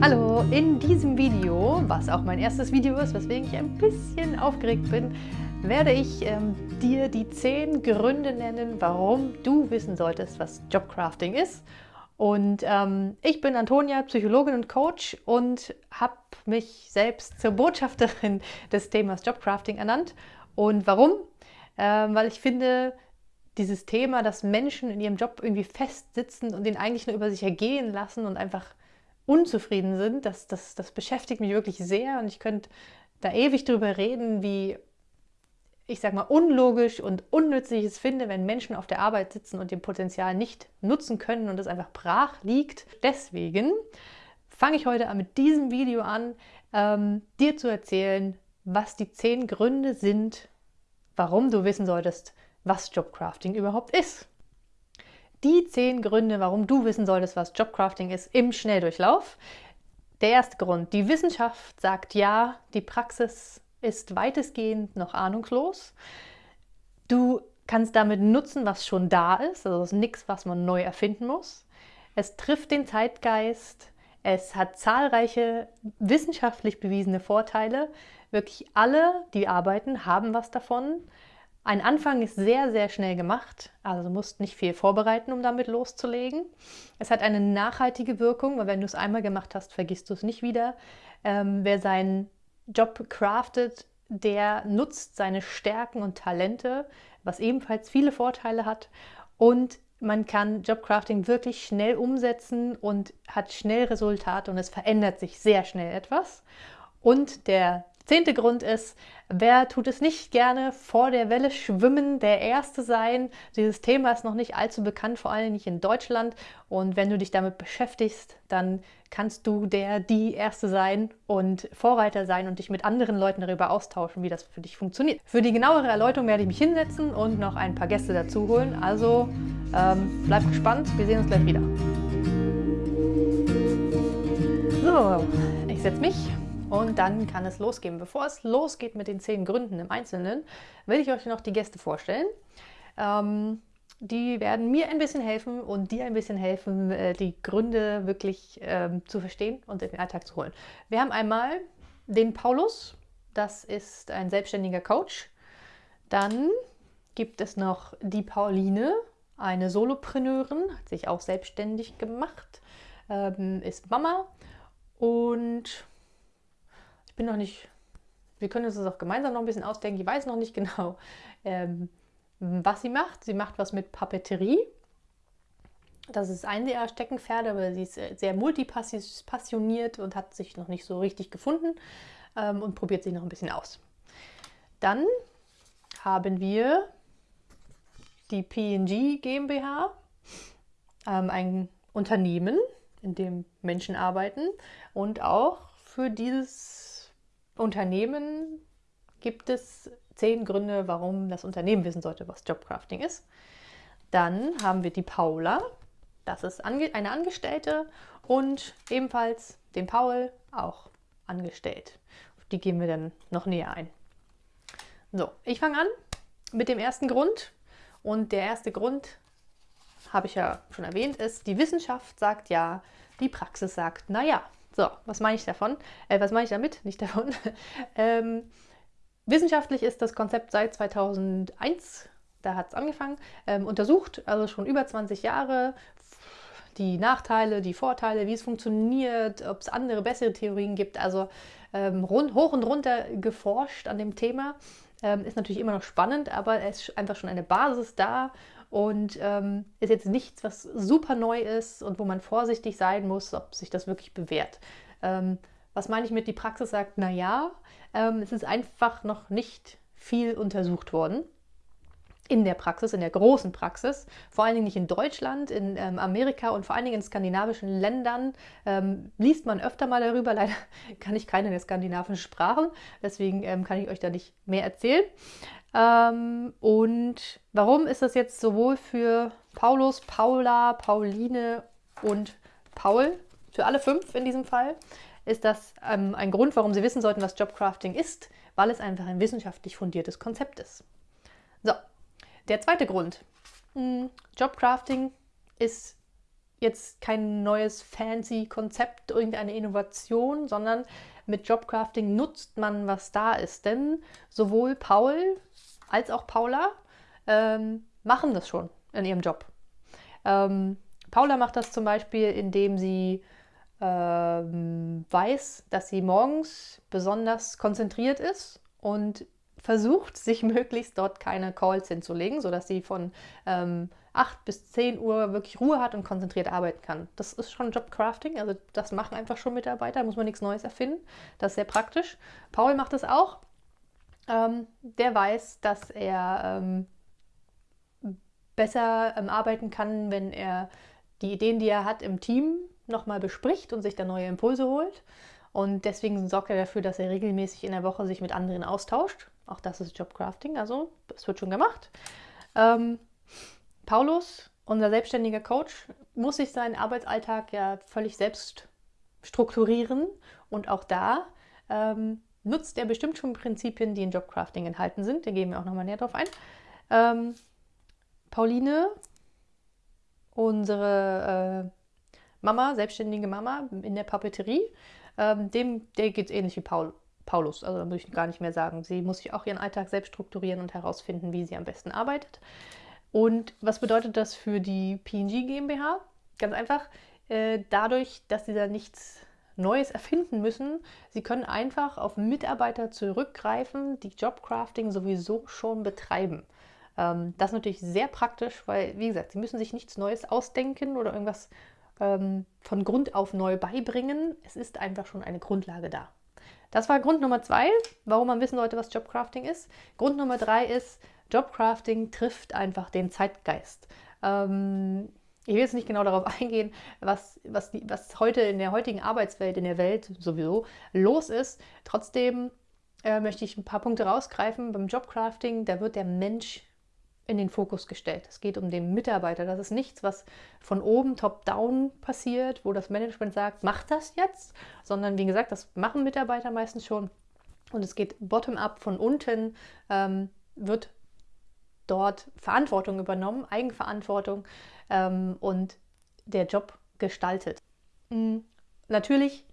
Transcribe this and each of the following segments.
Hallo, in diesem Video, was auch mein erstes Video ist, weswegen ich ein bisschen aufgeregt bin, werde ich ähm, dir die 10 Gründe nennen, warum du wissen solltest, was Jobcrafting ist. Und ähm, ich bin Antonia, Psychologin und Coach und habe mich selbst zur Botschafterin des Themas Jobcrafting ernannt. Und warum? Ähm, weil ich finde, dieses Thema, dass Menschen in ihrem Job irgendwie festsitzen und den eigentlich nur über sich ergehen lassen und einfach unzufrieden sind, das, das, das beschäftigt mich wirklich sehr und ich könnte da ewig drüber reden, wie ich sag mal, unlogisch und unnützlich es finde, wenn Menschen auf der Arbeit sitzen und ihr Potenzial nicht nutzen können und es einfach brach liegt. Deswegen fange ich heute mit diesem Video an, ähm, dir zu erzählen, was die zehn Gründe sind, warum du wissen solltest, was Jobcrafting überhaupt ist. Die zehn Gründe, warum du wissen solltest, was Jobcrafting ist, im Schnelldurchlauf. Der erste Grund, die Wissenschaft sagt ja, die Praxis ist weitestgehend noch ahnungslos. Du kannst damit nutzen, was schon da ist, also es ist nichts, was man neu erfinden muss. Es trifft den Zeitgeist, es hat zahlreiche wissenschaftlich bewiesene Vorteile. Wirklich alle, die arbeiten, haben was davon. Ein Anfang ist sehr, sehr schnell gemacht, also musst nicht viel vorbereiten, um damit loszulegen. Es hat eine nachhaltige Wirkung, weil wenn du es einmal gemacht hast, vergisst du es nicht wieder. Ähm, wer seinen Job craftet, der nutzt seine Stärken und Talente, was ebenfalls viele Vorteile hat. Und man kann Jobcrafting wirklich schnell umsetzen und hat schnell Resultate und es verändert sich sehr schnell etwas. Und der Zehnte Grund ist, wer tut es nicht gerne vor der Welle schwimmen, der Erste sein? Dieses Thema ist noch nicht allzu bekannt, vor allem nicht in Deutschland. Und wenn du dich damit beschäftigst, dann kannst du der, die Erste sein und Vorreiter sein und dich mit anderen Leuten darüber austauschen, wie das für dich funktioniert. Für die genauere Erläuterung werde ich mich hinsetzen und noch ein paar Gäste dazu holen. Also ähm, bleib gespannt, wir sehen uns gleich wieder. So, ich setze mich und dann kann es losgehen. Bevor es losgeht mit den zehn Gründen im Einzelnen, will ich euch noch die Gäste vorstellen. Ähm, die werden mir ein bisschen helfen und dir ein bisschen helfen, äh, die Gründe wirklich ähm, zu verstehen und in den Alltag zu holen. Wir haben einmal den Paulus, das ist ein selbstständiger Coach. Dann gibt es noch die Pauline, eine Solopreneurin, hat sich auch selbstständig gemacht, ähm, ist Mama und ich bin noch nicht, wir können uns das auch gemeinsam noch ein bisschen ausdenken. Ich weiß noch nicht genau, ähm, was sie macht. Sie macht was mit Papeterie. Das ist ein ihrer Steckenpferde, aber sie ist sehr multipassioniert und hat sich noch nicht so richtig gefunden ähm, und probiert sich noch ein bisschen aus. Dann haben wir die PNG GmbH, ähm, ein Unternehmen, in dem Menschen arbeiten und auch für dieses Unternehmen gibt es zehn Gründe, warum das Unternehmen wissen sollte, was Jobcrafting ist. Dann haben wir die Paula, das ist eine Angestellte und ebenfalls den Paul, auch angestellt. Auf die gehen wir dann noch näher ein. So, ich fange an mit dem ersten Grund. Und der erste Grund, habe ich ja schon erwähnt, ist, die Wissenschaft sagt ja, die Praxis sagt, naja, so, was meine ich davon? Äh, was meine ich damit? Nicht davon. ähm, wissenschaftlich ist das Konzept seit 2001, da hat es angefangen, ähm, untersucht, also schon über 20 Jahre, die Nachteile, die Vorteile, wie es funktioniert, ob es andere, bessere Theorien gibt. Also ähm, rund, hoch und runter geforscht an dem Thema. Ähm, ist natürlich immer noch spannend, aber es ist einfach schon eine Basis da und ähm, ist jetzt nichts, was super neu ist und wo man vorsichtig sein muss, ob sich das wirklich bewährt. Ähm, was meine ich mit, die Praxis sagt, naja, ähm, es ist einfach noch nicht viel untersucht worden in der Praxis, in der großen Praxis, vor allen Dingen nicht in Deutschland, in ähm, Amerika und vor allen Dingen in skandinavischen Ländern ähm, liest man öfter mal darüber. Leider kann ich keine der skandinavischen Sprachen, deswegen ähm, kann ich euch da nicht mehr erzählen. Ähm, und warum ist das jetzt sowohl für Paulus, Paula, Pauline und Paul, für alle fünf in diesem Fall, ist das ähm, ein Grund, warum sie wissen sollten, was Jobcrafting ist, weil es einfach ein wissenschaftlich fundiertes Konzept ist. So, der zweite Grund. Hm, Jobcrafting ist jetzt kein neues fancy Konzept, irgendeine Innovation, sondern mit Jobcrafting nutzt man, was da ist. Denn sowohl Paul als auch Paula ähm, machen das schon in ihrem Job. Ähm, Paula macht das zum Beispiel, indem sie ähm, weiß, dass sie morgens besonders konzentriert ist und versucht, sich möglichst dort keine Calls hinzulegen, sodass sie von ähm, 8 bis 10 Uhr wirklich Ruhe hat und konzentriert arbeiten kann. Das ist schon Jobcrafting, also das machen einfach schon Mitarbeiter, muss man nichts Neues erfinden. Das ist sehr praktisch. Paul macht das auch. Ähm, der weiß, dass er ähm, besser ähm, arbeiten kann, wenn er die Ideen, die er hat, im Team nochmal bespricht und sich dann neue Impulse holt. Und deswegen sorgt er dafür, dass er regelmäßig in der Woche sich mit anderen austauscht. Auch das ist Jobcrafting, also es wird schon gemacht. Ähm, Paulus, unser selbstständiger Coach, muss sich seinen Arbeitsalltag ja völlig selbst strukturieren und auch da ähm, nutzt er bestimmt schon Prinzipien, die in Jobcrafting enthalten sind. Da gehen wir auch nochmal näher drauf ein. Ähm, Pauline, unsere äh, Mama, selbstständige Mama in der Papeterie, ähm, dem, der geht es ähnlich wie Paul, Paulus. Also da muss ich gar nicht mehr sagen. Sie muss sich auch ihren Alltag selbst strukturieren und herausfinden, wie sie am besten arbeitet. Und was bedeutet das für die PNG GmbH? Ganz einfach, äh, dadurch, dass sie da nichts Neues erfinden müssen. Sie können einfach auf Mitarbeiter zurückgreifen, die Jobcrafting sowieso schon betreiben. Ähm, das ist natürlich sehr praktisch, weil, wie gesagt, sie müssen sich nichts Neues ausdenken oder irgendwas ähm, von Grund auf neu beibringen. Es ist einfach schon eine Grundlage da. Das war Grund Nummer zwei, warum man wissen sollte, was Jobcrafting ist. Grund Nummer drei ist, Jobcrafting trifft einfach den Zeitgeist. Ähm, ich will jetzt nicht genau darauf eingehen, was, was, die, was heute in der heutigen Arbeitswelt, in der Welt sowieso los ist. Trotzdem äh, möchte ich ein paar Punkte rausgreifen. Beim Jobcrafting, da wird der Mensch in den Fokus gestellt. Es geht um den Mitarbeiter. Das ist nichts, was von oben top-down passiert, wo das Management sagt, mach das jetzt, sondern wie gesagt, das machen Mitarbeiter meistens schon. Und es geht bottom-up von unten, ähm, wird dort Verantwortung übernommen, Eigenverantwortung ähm, und der Job gestaltet. Mhm. Natürlich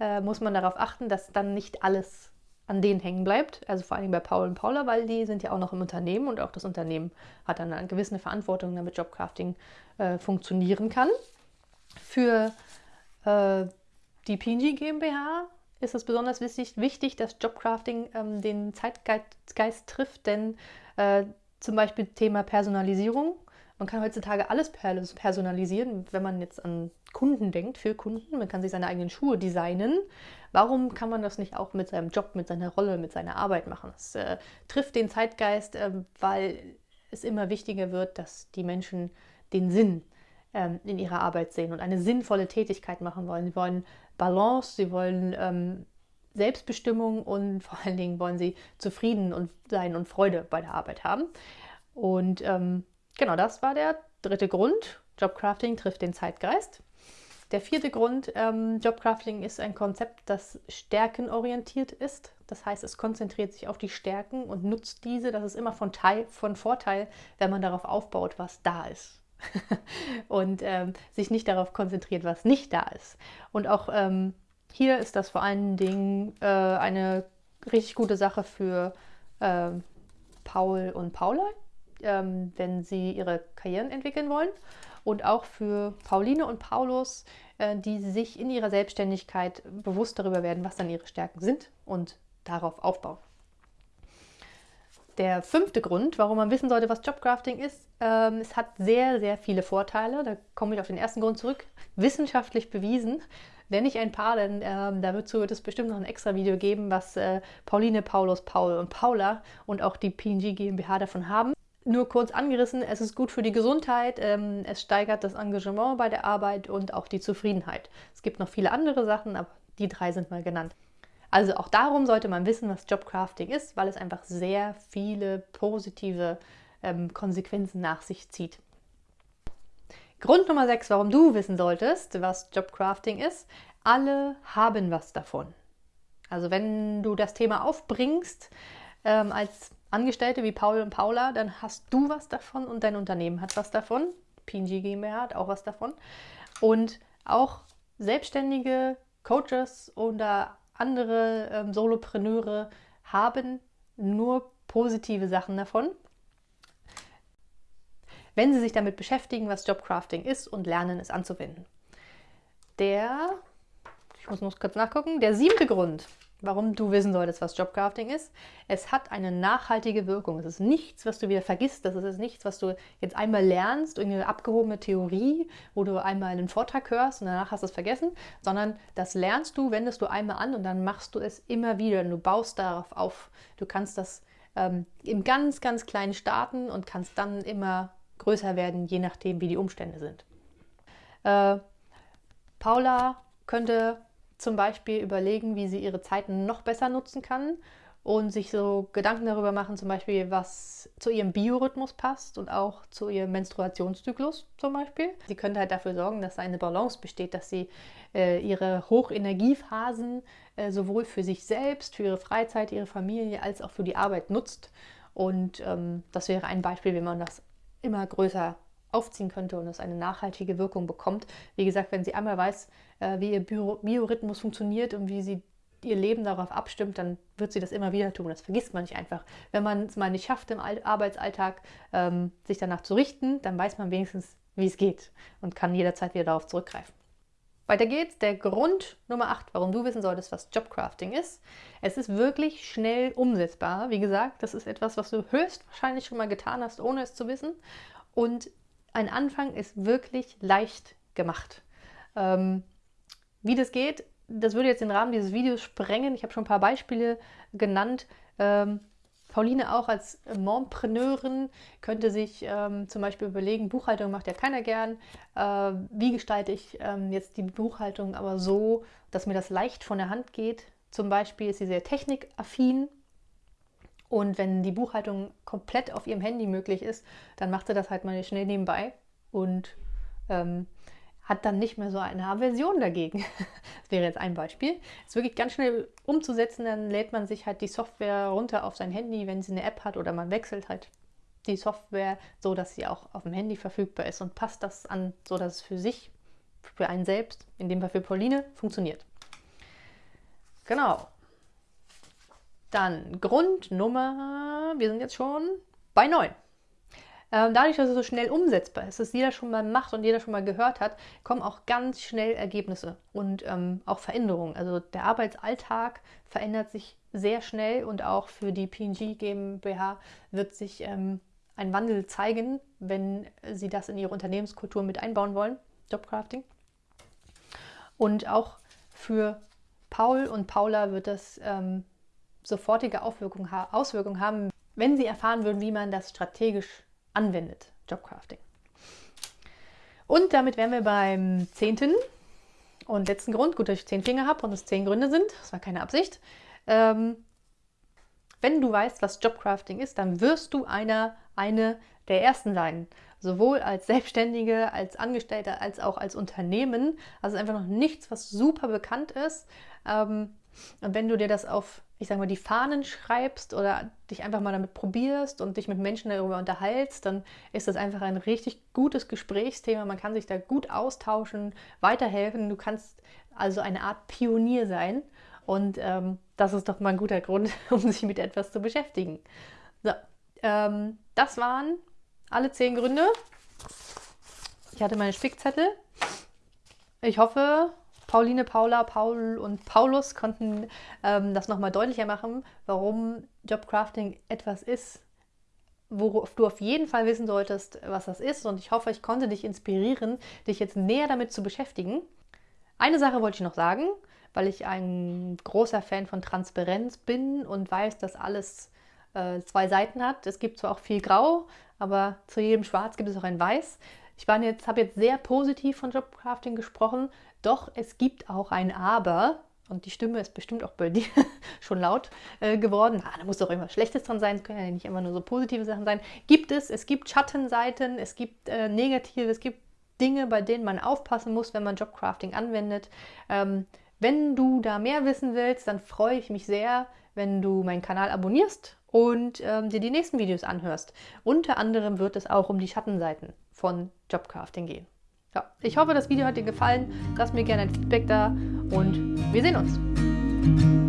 äh, muss man darauf achten, dass dann nicht alles an denen hängen bleibt, also vor allem bei Paul und Paula, weil die sind ja auch noch im Unternehmen und auch das Unternehmen hat dann eine gewisse Verantwortung, damit Jobcrafting äh, funktionieren kann. Für äh, die PNG GmbH ist es besonders wichtig, wichtig dass Jobcrafting ähm, den Zeitgeist trifft, denn äh, zum Beispiel Thema Personalisierung. Man kann heutzutage alles personalisieren, wenn man jetzt an Kunden denkt, für Kunden. Man kann sich seine eigenen Schuhe designen. Warum kann man das nicht auch mit seinem Job, mit seiner Rolle, mit seiner Arbeit machen? Das äh, trifft den Zeitgeist, äh, weil es immer wichtiger wird, dass die Menschen den Sinn ähm, in ihrer Arbeit sehen und eine sinnvolle Tätigkeit machen wollen. Sie wollen Balance, sie wollen ähm, Selbstbestimmung und vor allen Dingen wollen sie zufrieden und sein und Freude bei der Arbeit haben. Und ähm, genau das war der dritte Grund. Jobcrafting trifft den Zeitgeist. Der vierte Grund, ähm, Jobcrafting ist ein Konzept, das stärkenorientiert ist. Das heißt, es konzentriert sich auf die Stärken und nutzt diese. Das ist immer von, Teil, von Vorteil, wenn man darauf aufbaut, was da ist. und ähm, sich nicht darauf konzentriert, was nicht da ist. Und auch ähm, hier ist das vor allen Dingen äh, eine richtig gute Sache für äh, Paul und Paula, ähm, wenn sie ihre Karrieren entwickeln wollen. Und auch für Pauline und Paulus, äh, die sich in ihrer Selbstständigkeit bewusst darüber werden, was dann ihre Stärken sind und darauf aufbauen. Der fünfte Grund, warum man wissen sollte, was Jobcrafting ist, ähm, es hat sehr, sehr viele Vorteile. Da komme ich auf den ersten Grund zurück. Wissenschaftlich bewiesen, nenne ich ein paar, denn ähm, dazu wird es bestimmt noch ein extra Video geben, was äh, Pauline, Paulus, Paul und Paula und auch die PNG GmbH davon haben. Nur kurz angerissen, es ist gut für die Gesundheit, ähm, es steigert das Engagement bei der Arbeit und auch die Zufriedenheit. Es gibt noch viele andere Sachen, aber die drei sind mal genannt. Also auch darum sollte man wissen, was Jobcrafting ist, weil es einfach sehr viele positive ähm, Konsequenzen nach sich zieht. Grund Nummer 6, warum du wissen solltest, was Jobcrafting ist. Alle haben was davon. Also wenn du das Thema aufbringst ähm, als Angestellte wie Paul und Paula, dann hast du was davon und dein Unternehmen hat was davon. PNG GmbH hat auch was davon. Und auch selbstständige Coaches oder andere ähm, Solopreneure haben nur positive Sachen davon, wenn sie sich damit beschäftigen, was Jobcrafting ist und lernen, es anzuwenden. Der, ich muss noch kurz nachgucken, der siebte Grund, warum du wissen solltest, was Jobcrafting ist. Es hat eine nachhaltige Wirkung. Es ist nichts, was du wieder vergisst. Das ist nichts, was du jetzt einmal lernst, irgendeine abgehobene Theorie, wo du einmal einen Vortrag hörst und danach hast du es vergessen, sondern das lernst du, wendest du einmal an und dann machst du es immer wieder. Und du baust darauf auf. Du kannst das ähm, im ganz, ganz kleinen starten und kannst dann immer größer werden, je nachdem, wie die Umstände sind. Äh, Paula könnte zum Beispiel überlegen, wie sie ihre Zeiten noch besser nutzen kann und sich so Gedanken darüber machen, zum Beispiel, was zu ihrem Biorhythmus passt und auch zu ihrem Menstruationszyklus zum Beispiel. Sie könnte halt dafür sorgen, dass eine Balance besteht, dass sie äh, ihre Hochenergiephasen äh, sowohl für sich selbst, für ihre Freizeit, ihre Familie als auch für die Arbeit nutzt. Und ähm, das wäre ein Beispiel, wie man das immer größer aufziehen könnte und es eine nachhaltige Wirkung bekommt. Wie gesagt, wenn sie einmal weiß, äh, wie ihr Biorhythmus funktioniert und wie sie ihr Leben darauf abstimmt, dann wird sie das immer wieder tun. Das vergisst man nicht einfach. Wenn man es mal nicht schafft im Arbeitsalltag, ähm, sich danach zu richten, dann weiß man wenigstens, wie es geht und kann jederzeit wieder darauf zurückgreifen. Weiter geht's. Der Grund Nummer 8, warum du wissen solltest, was Jobcrafting ist. Es ist wirklich schnell umsetzbar. Wie gesagt, das ist etwas, was du höchstwahrscheinlich schon mal getan hast, ohne es zu wissen. Und ein Anfang ist wirklich leicht gemacht. Ähm, wie das geht, das würde jetzt den Rahmen dieses Videos sprengen. Ich habe schon ein paar Beispiele genannt. Ähm, Pauline auch als Mompreneurin könnte sich ähm, zum Beispiel überlegen, Buchhaltung macht ja keiner gern. Äh, wie gestalte ich ähm, jetzt die Buchhaltung aber so, dass mir das leicht von der Hand geht? Zum Beispiel ist sie sehr technikaffin und wenn die Buchhaltung komplett auf ihrem Handy möglich ist, dann macht sie das halt mal schnell nebenbei und ähm, hat dann nicht mehr so eine Aversion dagegen. das wäre jetzt ein Beispiel. Ist wirklich ganz schnell umzusetzen, dann lädt man sich halt die Software runter auf sein Handy, wenn sie eine App hat oder man wechselt halt die Software so, dass sie auch auf dem Handy verfügbar ist und passt das an, so dass es für sich, für einen selbst, in dem Fall für Pauline, funktioniert. Genau. Dann Grundnummer, wir sind jetzt schon bei 9. Ähm, dadurch, dass es so schnell umsetzbar ist, dass jeder schon mal macht und jeder schon mal gehört hat, kommen auch ganz schnell Ergebnisse und ähm, auch Veränderungen. Also der Arbeitsalltag verändert sich sehr schnell und auch für die PNG GmbH wird sich ähm, ein Wandel zeigen, wenn Sie das in Ihre Unternehmenskultur mit einbauen wollen, Jobcrafting. Und auch für Paul und Paula wird das ähm, sofortige Auswirkungen, Auswirkungen haben, wenn sie erfahren würden, wie man das strategisch anwendet, Jobcrafting. Und damit wären wir beim zehnten und letzten Grund. Gut, dass ich zehn Finger habe und es zehn Gründe sind. Das war keine Absicht. Ähm, wenn du weißt, was Jobcrafting ist, dann wirst du einer, eine der Ersten sein. Sowohl als Selbstständige, als Angestellter, als auch als Unternehmen. Also einfach noch nichts, was super bekannt ist. Ähm, und wenn du dir das auf, ich sage mal, die Fahnen schreibst oder dich einfach mal damit probierst und dich mit Menschen darüber unterhältst, dann ist das einfach ein richtig gutes Gesprächsthema. Man kann sich da gut austauschen, weiterhelfen. Du kannst also eine Art Pionier sein. Und ähm, das ist doch mal ein guter Grund, um sich mit etwas zu beschäftigen. So, ähm, das waren alle zehn Gründe. Ich hatte meine Spickzettel. Ich hoffe, Pauline, Paula, Paul und Paulus konnten ähm, das nochmal deutlicher machen, warum Jobcrafting etwas ist, worauf du auf jeden Fall wissen solltest, was das ist. Und ich hoffe, ich konnte dich inspirieren, dich jetzt näher damit zu beschäftigen. Eine Sache wollte ich noch sagen, weil ich ein großer Fan von Transparenz bin und weiß, dass alles äh, zwei Seiten hat. Es gibt zwar auch viel Grau, aber zu jedem Schwarz gibt es auch ein Weiß. Ich jetzt, habe jetzt sehr positiv von Jobcrafting gesprochen. Doch es gibt auch ein Aber, und die Stimme ist bestimmt auch bei dir schon laut äh, geworden. Ah, da muss doch irgendwas Schlechtes dran sein, es können ja nicht immer nur so positive Sachen sein. Gibt es, es gibt Schattenseiten, es gibt äh, negative, es gibt Dinge, bei denen man aufpassen muss, wenn man Jobcrafting anwendet. Ähm, wenn du da mehr wissen willst, dann freue ich mich sehr, wenn du meinen Kanal abonnierst und ähm, dir die nächsten Videos anhörst. Unter anderem wird es auch um die Schattenseiten von Jobcrafting gehen. Ja, ich hoffe, das Video hat dir gefallen. Lass mir gerne ein Feedback da und wir sehen uns.